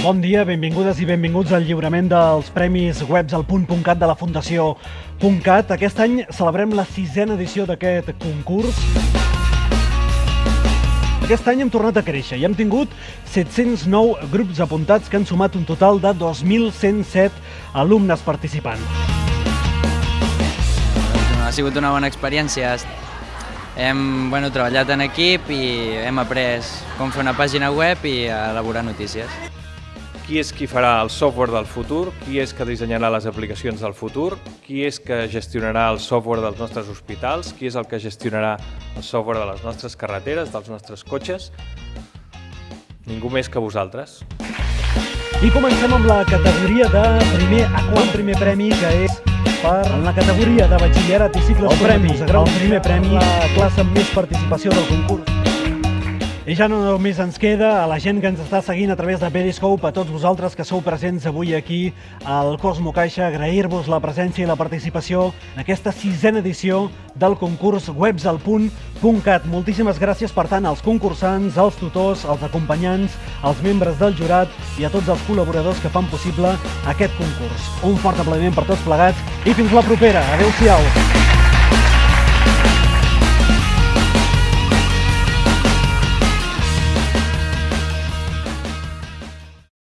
Bon dia, benvingudes i benvinguts al lliurament dels Premis Webs al punt.cat de la Fundació .cat. Aquest any celebrem la sisena edició d'aquest concurs. Aquest any hem tornat a créixer i hem tingut 709 grups apuntats que han sumat un total de 2.107 alumnes participants. Ha sigut una bona experiència. Hem bueno, treballat en equip i hem après com fer una pàgina web i elaborar notícies. Qui és qui farà el software del futur? Qui és que dissenyarà les aplicacions del futur? Qui és que gestionarà el software dels nostres hospitals? Qui és el que gestionarà el software de les nostres carreteres, dels nostres cotxes? Ningú més que vosaltres. I comencem amb la categoria de primer a quart primer premi, que és per en la categoria de batxillerat i cicles El premi, el primer premi. la classe amb més participació del concurs. I ja no només ens queda a la gent que ens està seguint a través de Periscope, a tots vosaltres que sou presents avui aquí al Cosmo Caixa, agrair-vos la presència i la participació en aquesta sisena edició del concurs Webs al punt.cat. Moltíssimes gràcies, per tant, als concursants, als tutors, als acompanyants, als membres del jurat i a tots els col·laboradors que fan possible aquest concurs. Un fort aplaudiment per tots plegats i fins la propera. Adéu-siau.